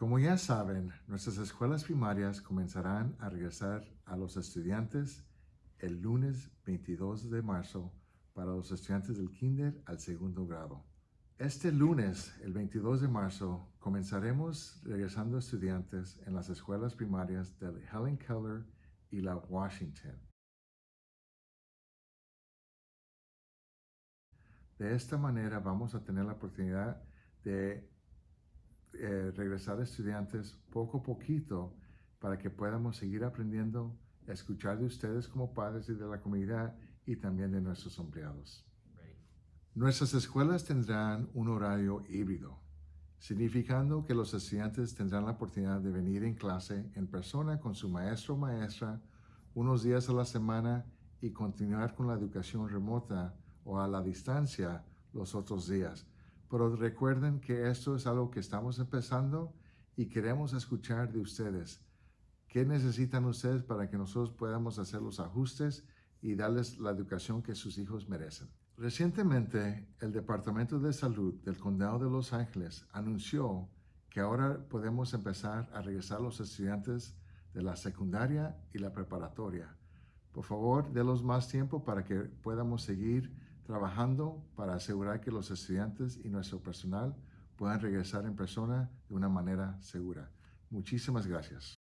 Como ya saben, nuestras escuelas primarias comenzarán a regresar a los estudiantes el lunes 22 de marzo para los estudiantes del kinder al segundo grado. Este lunes, el 22 de marzo, comenzaremos regresando estudiantes en las escuelas primarias de Helen Keller y la Washington. De esta manera vamos a tener la oportunidad de eh, regresar estudiantes poco a poquito para que podamos seguir aprendiendo, escuchar de ustedes como padres y de la comunidad y también de nuestros empleados. Nuestras escuelas tendrán un horario híbrido, significando que los estudiantes tendrán la oportunidad de venir en clase en persona con su maestro o maestra unos días a la semana y continuar con la educación remota o a la distancia los otros días. Pero recuerden que esto es algo que estamos empezando y queremos escuchar de ustedes. ¿Qué necesitan ustedes para que nosotros podamos hacer los ajustes y darles la educación que sus hijos merecen? Recientemente, el Departamento de Salud del Condado de Los Ángeles anunció que ahora podemos empezar a regresar los estudiantes de la secundaria y la preparatoria. Por favor, denos más tiempo para que podamos seguir trabajando para asegurar que los estudiantes y nuestro personal puedan regresar en persona de una manera segura. Muchísimas gracias.